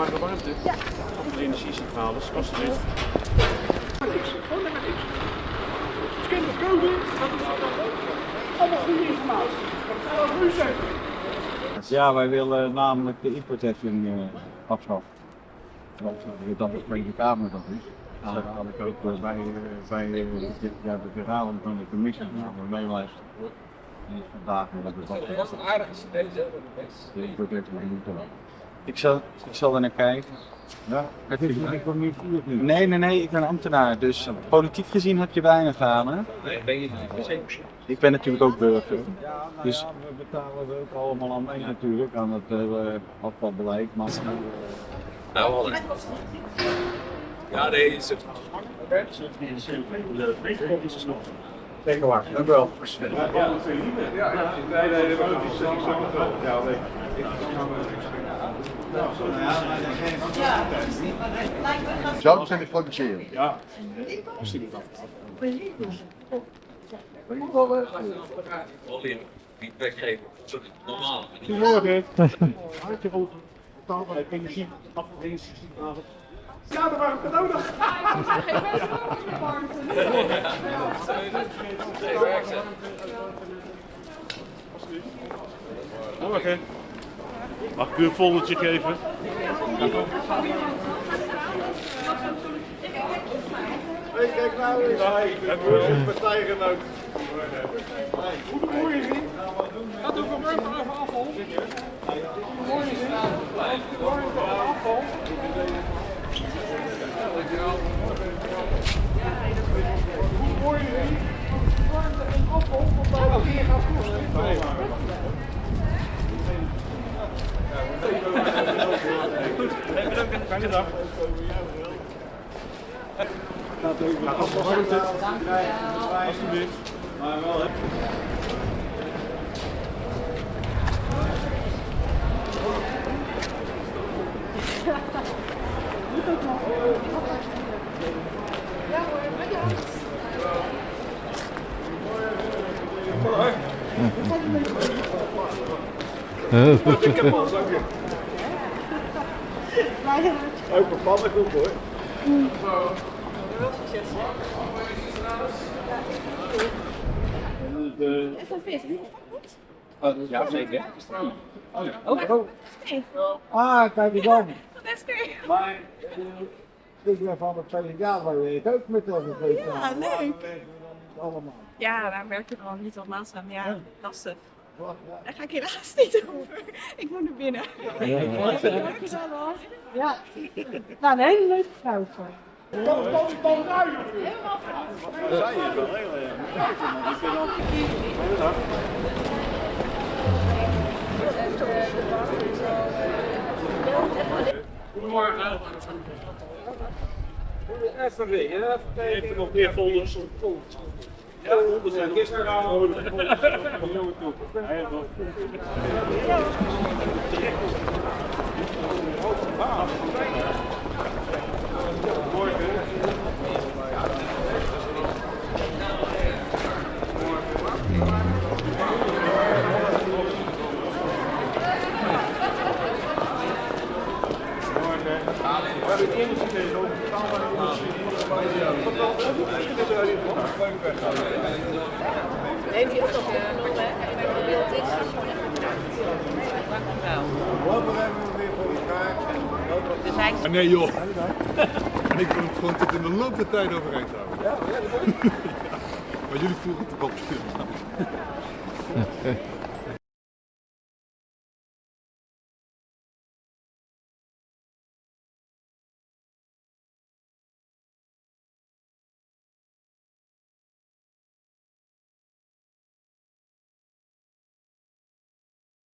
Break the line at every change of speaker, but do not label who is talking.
alsjeblieft. Ja. Voor de energiecentrales.
Gewoon lekker niks. Dus kinderen code, dat is allemaal goede informatie. Dat is wel goed zeggen.
Ja, wij willen namelijk de importheffing uh, afschaffen. Want uh, dat de Tweede Kamer dat is. Dat had ik ook uh, bij, bij ja, de verhalen van de commissie van meeluisteren. Die is vandaag met de
Dat is een aardige deze.
De importheffing moeten ik zal, ik zal er naar kijken. Ja, het is ik niet nu. Nee, nee, nee, ik ben ambtenaar. Dus politiek gezien heb je weinig aan, hè?
Nee, ben je niet.
Ik ben natuurlijk ook burger. Dus we betalen er ook allemaal aan mee natuurlijk, aan het hele afvalbeleid. Maar...
Nou, wel. Ja, nee, is het.
Zeker waar, dank u wel.
Ja, ja, nee, nee, dat is wel. Ja, nee.
Zo zijn de produceren.
Ja.
Olie feedback geven. Sorry, normaal.
Goedemorgen. Hartje vol taal van energie, afvaldienstcentrale. Ja, dat waren we nodig. Morgen. Mag ik u een foldertje geven?
Hey, kijk nou eens. Hebben we een partijgenoot.
Goedemorgen. Wat doen we morgen over afval? Goedemorgen. Goedemorgen afval. Goedemorgen. Warmte en afval, wat daar hier gaat kosten. Bedankt. Fijne dag. Gaat even. Alsjeblieft. Maar wel hè. Al zakje. Open pannenkoek hoor. De,
Even vis.
oh, ja, zeker. Oh, ja. Oh, oh.
Ah, kijk eens aan.
Dat is goed.
Maar,
Ik ben van het jaar, maar weet ook met tweede
Ja, leuk.
Allemaal.
Ja, daar werk je al niet op aan. Ja, lastig. Daar ga ik helaas niet over. Ik moet naar binnen. Hoor. Ja. Nou, een hele leuke vrouw.
dan, dan, dan ruilen we.
Helemaal
Zij is wel heel erg. Goedemorgen.
Even weer, even kijken.
Even nog meer folders. Ja, zijn gisteren aan. We hebben het eerder gekregen over betaalbare. Wat wel, hoeveel verschil is er daarin van?
Neem die ook nog een beeld is.
Wat hebben we weer voor elkaar?
Dus
Ah, nee joh. En ik kon het gewoon tot in de loop der tijd overeind houden. Ja, Maar jullie vroegen het op op